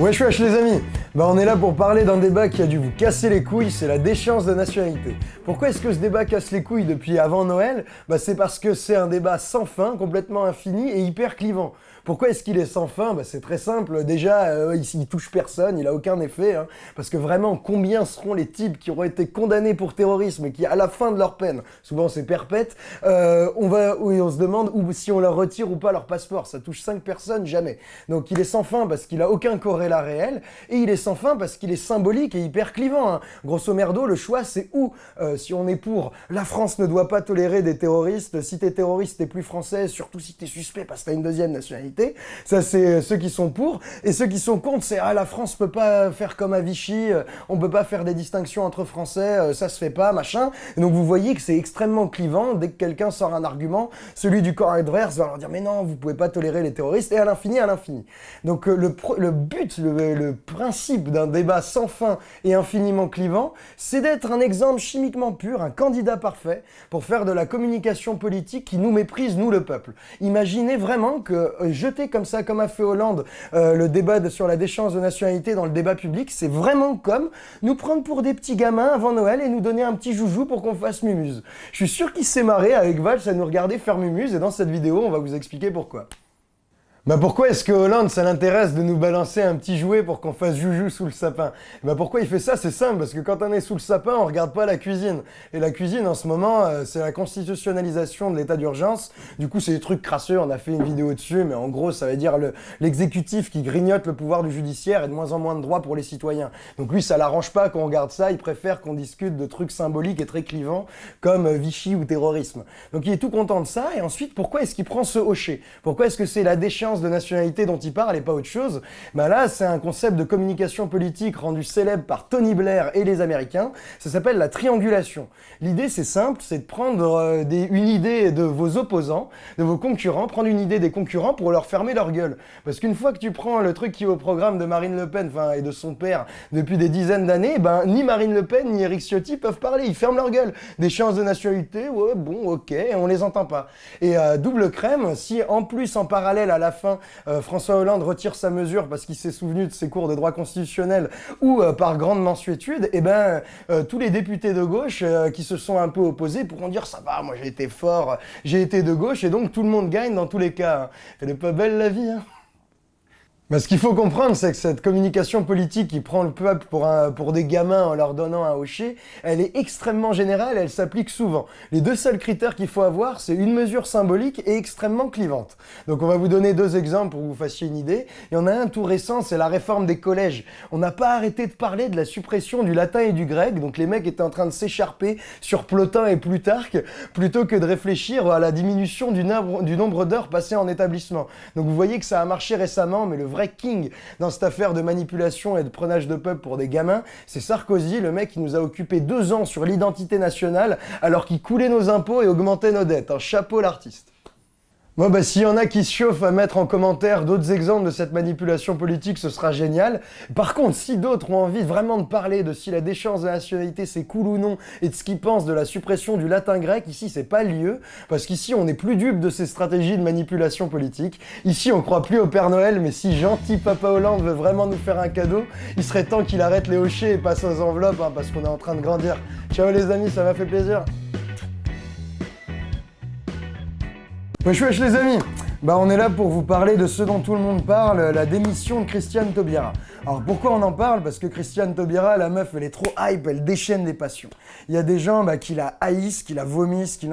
Wesh wesh les amis Bah on est là pour parler d'un débat qui a dû vous casser les couilles, c'est la déchéance de nationalité. Pourquoi est-ce que ce débat casse les couilles depuis avant Noël? Bah c'est parce que c'est un débat sans fin, complètement infini et hyper clivant. Pourquoi est-ce qu'il est sans fin? Bah, C'est très simple. Déjà, euh, il, touche personne, il a aucun effet. Hein. parce que vraiment, combien seront les types qui auront été condamnés pour terrorisme et qui, à la fin de leur peine, souvent c'est perpète, euh, on va, on se demande ou si on leur retire ou pas leur passeport. Ça touche 5 personnes, jamais. Donc il est sans fin parce qu'il a aucun corrélat réel et il est sans fin parce qu'il est symbolique et hyper clivant. Hein. Grosso merdo, le choix c'est où? Euh, Si on est pour la France ne doit pas tolérer des terroristes, si t'es terroriste t'es plus français, surtout si t'es suspect parce que t'as une deuxième nationalité ça, c'est euh, ceux qui sont pour. Et ceux qui sont contre, c'est « Ah, la France peut pas faire comme à Vichy, euh, on peut pas faire des distinctions entre Français, ça se fait pas, machin. » donc, vous voyez que c'est extrêmement clivant. Dès que quelqu'un sort un argument, celui du corps adverse va leur dire « Mais non, vous pouvez pas tolérer les terroristes. » Et à l'infini, à l'infini. Donc, le, le but, le, principe d'un débat sans fin et infiniment clivant, c'est d'être un exemple chimiquement pur, un candidat parfait pour faire de la communication politique qui nous méprise, nous, le peuple. Imaginez vraiment que jeter comme ça, comme a fait Hollande, euh, le débat sur la déchéance de nationalité dans le débat public, c'est vraiment comme nous prendre pour des petits gamins avant Noël et nous donner un petit joujou pour qu'on fasse mumuse. Je suis sûr qu'il s'est marré avec Val à nous regarder faire mumuse et dans cette vidéo, on va vous expliquer pourquoi. Bah pourquoi est-ce que Hollande, ça l'intéresse de nous balancer un petit jouet pour qu'on fasse joujou sous le sapin? Bah pourquoi il fait ça? C'est simple, parce que quand on est sous le sapin, on regarde pas la cuisine. Et la cuisine, en ce moment, euh, c'est la constitutionnalisation de l'état d'urgence. Du coup, c'est des trucs crasseux, on a fait une vidéo dessus, mais en gros, ça veut dire l'exécutif qui grignote le pouvoir du judiciaire et de moins en moins de droits pour les citoyens. Donc lui, ça l'arrange pas qu'on regarde ça, il préfère qu'on discute de trucs symboliques et très clivants, comme euh, Vichy ou terrorisme. Donc il est tout content de ça, et ensuite, pourquoi est-ce qu'il prend ce hocher Pourquoi est-ce que c'est la déchéance de nationalité dont il parle et pas autre chose, bah là, c'est un concept de communication politique rendu célèbre par Tony Blair et les Américains. Ça s'appelle la triangulation. L'idée, c'est simple, c'est de prendre euh, une idée de vos opposants, de vos concurrents, prendre une idée des concurrents pour leur fermer leur gueule. Parce qu'une fois que tu prends le truc qui est au programme de Marine Le Pen, et de son père depuis des dizaines d'années, ben, ni Marine Le Pen ni Eric Ciotti peuvent parler, ils ferment leur gueule. Des chances de nationalité, ouais, bon, ok, on les entend pas. Et euh, double crème, si en plus, en parallèle à la fin, euh, François Hollande retire sa mesure parce qu'il s'est souvenu de ses cours de droit constitutionnel ou euh, par grande mensuétude, et eh ben euh, tous les députés de gauche qui se sont un peu opposés pourront dire ça va, moi j'ai été fort, j'ai été de gauche et donc tout le monde gagne dans tous les cas. Elle est pas belle la vie. Hein mais ce qu'il faut comprendre, c'est que cette communication politique qui prend le peuple pour, des gamins en leur donnant un hocher, elle est extrêmement générale et elle s'applique souvent. Les deux seuls critères qu'il faut avoir, c'est une mesure symbolique et extrêmement clivante. Donc on va vous donner deux exemples pour que vous fassiez une idée. Il y en a un tout récent, c'est la réforme des collèges. On n'a pas arrêté de parler de la suppression du latin et du grec, donc les mecs étaient en train de s'écharper sur Plotin et Plutarque, plutôt que de réfléchir à la diminution du nombre d'heures passées en établissement. Donc vous voyez que ça a marché récemment, mais le vrai king dans cette affaire de manipulation et de prenage de peuple pour des gamins, c'est Sarkozy, le mec qui nous a occupé deux ans sur l'identité nationale alors qu'il coulait nos impôts et augmentait nos dettes. Un chapeau l'artiste. Bon bah s'il y en a qui se chauffent à mettre en commentaire d'autres exemples de cette manipulation politique, ce sera génial. Par contre, si d'autres ont envie vraiment de parler de si la déchéance de la nationalité c'est cool ou non, et de ce qu'ils pensent de la suppression du latin grec, ici c'est pas lieu, parce qu'ici on n'est plus dupe de ces stratégies de manipulation politique. Ici on croit plus au Père Noël, mais si gentil Papa Hollande veut vraiment nous faire un cadeau, il serait temps qu'il arrête les hochets et passe aux enveloppes, hein, parce qu'on est en train de grandir. Ciao les amis, ça m'a fait plaisir. Wesh wesh les amis Bah on est là pour vous parler de ce dont tout le monde parle, la démission de Christiane Taubira. Alors pourquoi on en parle? Parce que Christiane Taubira, la meuf, elle est trop hype, elle déchaîne des passions. Il y a des gens bah, qui la haïssent, qui la vomissent, qui